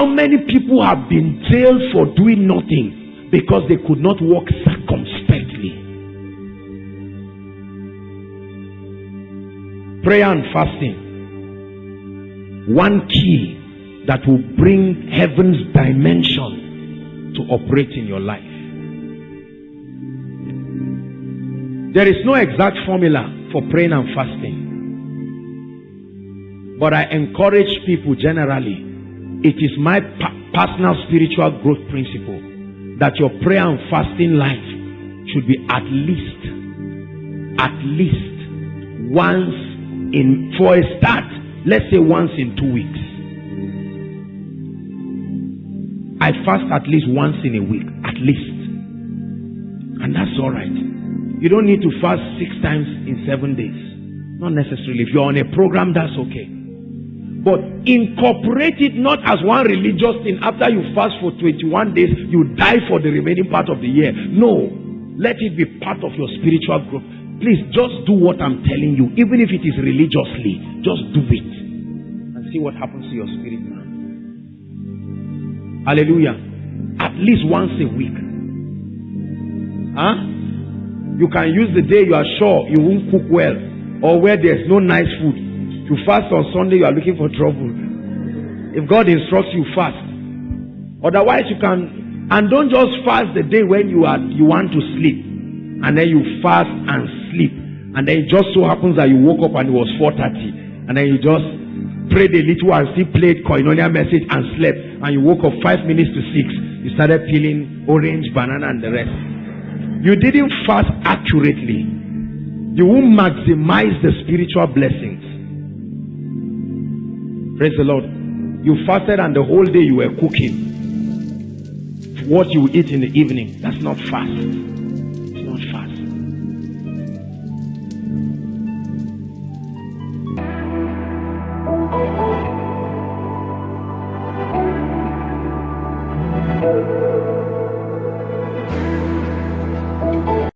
How many people have been jailed for doing nothing because they could not walk circumspectly? Prayer and fasting. One key that will bring heaven's dimension to operate in your life. There is no exact formula for praying and fasting. But I encourage people generally. It is my personal spiritual growth principle that your prayer and fasting life should be at least, at least once in, for a start, let's say once in two weeks. I fast at least once in a week, at least. And that's all right. You don't need to fast six times in seven days. Not necessarily. If you're on a program, that's okay. But incorporate it not as one religious thing. After you fast for 21 days, you die for the remaining part of the year. No. Let it be part of your spiritual growth. Please just do what I'm telling you. Even if it is religiously, just do it. And see what happens to your spirit. Hallelujah. At least once a week. Huh? You can use the day you are sure you won't cook well or where there's no nice food. You fast on Sunday, you are looking for trouble. If God instructs you, fast. Otherwise, you can and don't just fast the day when you are you want to sleep, and then you fast and sleep, and then it just so happens that you woke up and it was 4:30, and then you just prayed a little and still played koinonia message and slept, and you woke up five minutes to six. You started peeling orange, banana, and the rest. You didn't fast accurately. You won't maximize the spiritual blessings. Praise the Lord. You fasted and the whole day you were cooking. What you eat in the evening, that's not fast. It's not fast.